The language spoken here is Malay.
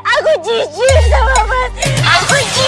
Aku jijik sama mas. Aku jijik.